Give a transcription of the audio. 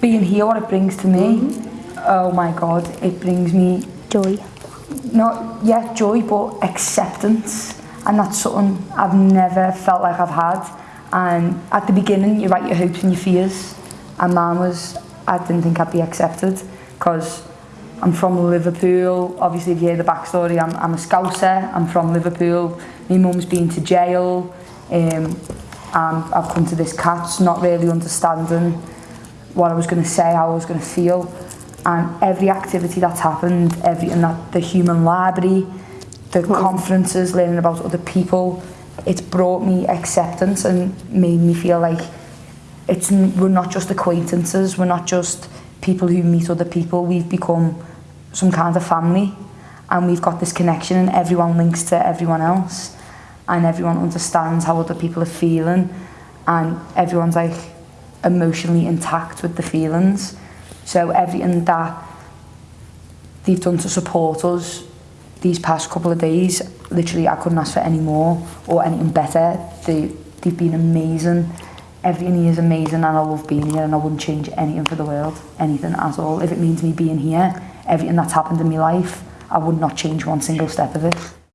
being here, what it brings to me, mm oh my God, it brings me... Joy. Not, yeah, joy, but acceptance. And that's something I've never felt like I've had. And at the beginning, you write your hopes and your fears. And mine was, I didn't think I'd be accepted because I'm from Liverpool. Obviously, if you hear the backstory, I'm, I'm a Scouser. I'm from Liverpool. My mum's been to jail. Um, and I've come to this catch, not really understanding what I was going to say, how I was going to feel. And every activity that's happened, every and that the human library, the what conferences, learning about other people, it's brought me acceptance and made me feel like it's we're not just acquaintances, we're not just people who meet other people. We've become some kind of family, and we've got this connection, and everyone links to everyone else, and everyone understands how other people are feeling, and everyone's like emotionally intact with the feelings. So everything that they've done to support us these past couple of days, literally I couldn't ask for any more or anything better. They, they've been amazing. Everything here is amazing and I love being here and I wouldn't change anything for the world, anything at all. If it means me being here, everything that's happened in my life, I would not change one single step of it.